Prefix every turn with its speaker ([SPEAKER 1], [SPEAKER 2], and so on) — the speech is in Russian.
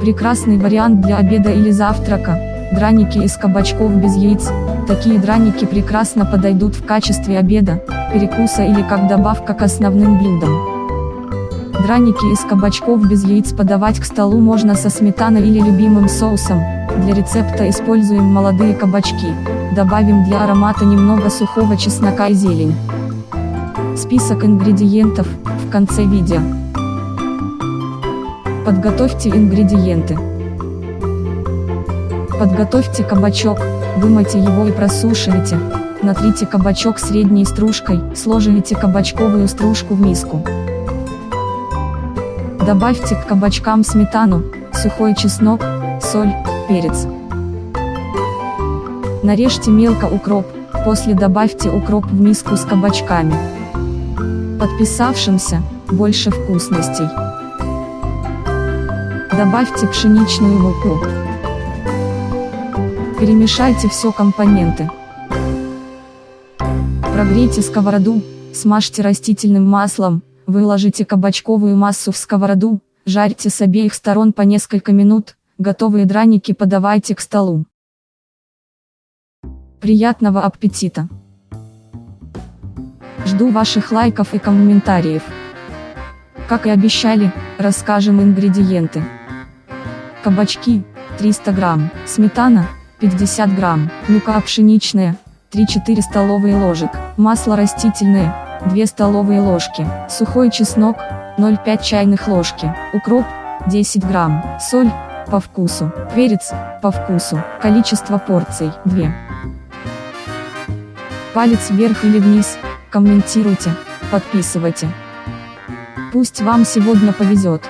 [SPEAKER 1] Прекрасный вариант для обеда или завтрака. Драники из кабачков без яиц. Такие драники прекрасно подойдут в качестве обеда, перекуса или как добавка к основным блюдам. Драники из кабачков без яиц подавать к столу можно со сметаной или любимым соусом. Для рецепта используем молодые кабачки. Добавим для аромата немного сухого чеснока и зелень. Список ингредиентов в конце видео. Подготовьте ингредиенты. Подготовьте кабачок, вымойте его и просушивайте. Натрите кабачок средней стружкой, сложите кабачковую стружку в миску. Добавьте к кабачкам сметану, сухой чеснок, соль, перец. Нарежьте мелко укроп, после добавьте укроп в миску с кабачками. Подписавшимся, больше вкусностей. Добавьте пшеничную муку. Перемешайте все компоненты. Прогрейте сковороду, смажьте растительным маслом, выложите кабачковую массу в сковороду, жарьте с обеих сторон по несколько минут, готовые драники подавайте к столу. Приятного аппетита! Жду ваших лайков и комментариев. Как и обещали, расскажем ингредиенты. Кабачки, 300 грамм, сметана, 50 грамм, мука пшеничная, 3-4 столовые ложек, масло растительное, 2 столовые ложки, сухой чеснок, 0,5 чайных ложки, укроп, 10 грамм, соль, по вкусу, перец, по вкусу, количество порций, 2. Палец вверх или вниз, комментируйте, подписывайте. Пусть вам сегодня повезет.